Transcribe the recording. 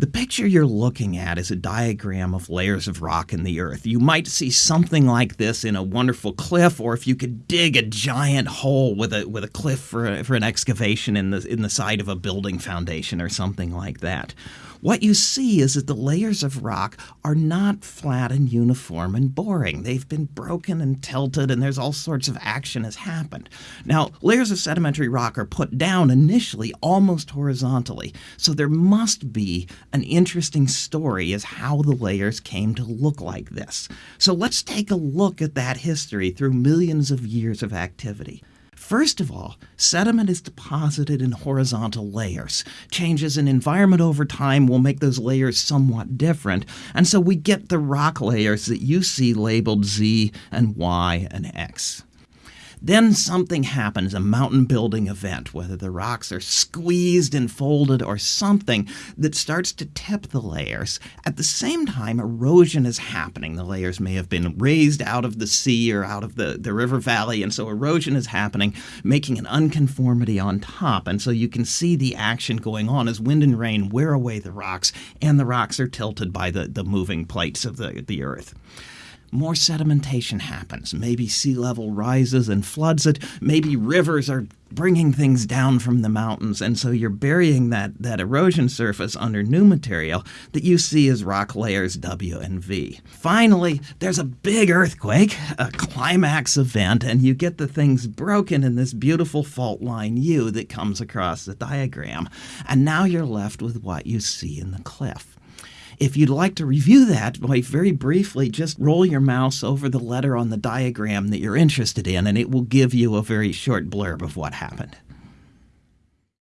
The picture you're looking at is a diagram of layers of rock in the earth. You might see something like this in a wonderful cliff, or if you could dig a giant hole with a with a cliff for, a, for an excavation in the in the side of a building foundation or something like that what you see is that the layers of rock are not flat and uniform and boring. They've been broken and tilted, and there's all sorts of action has happened. Now, layers of sedimentary rock are put down initially almost horizontally, so there must be an interesting story is how the layers came to look like this. So let's take a look at that history through millions of years of activity. First of all, sediment is deposited in horizontal layers. Changes in environment over time will make those layers somewhat different, and so we get the rock layers that you see labeled Z and Y and X. Then something happens, a mountain building event, whether the rocks are squeezed and folded or something that starts to tip the layers. At the same time, erosion is happening. The layers may have been raised out of the sea or out of the, the river valley, and so erosion is happening, making an unconformity on top. And so you can see the action going on as wind and rain wear away the rocks, and the rocks are tilted by the, the moving plates of the, the earth more sedimentation happens. Maybe sea level rises and floods it. Maybe rivers are bringing things down from the mountains. And so you're burying that, that erosion surface under new material that you see as rock layers W and V. Finally, there's a big earthquake, a climax event, and you get the things broken in this beautiful fault line U that comes across the diagram. And now you're left with what you see in the cliff. If you'd like to review that, by very briefly, just roll your mouse over the letter on the diagram that you're interested in, and it will give you a very short blurb of what happened.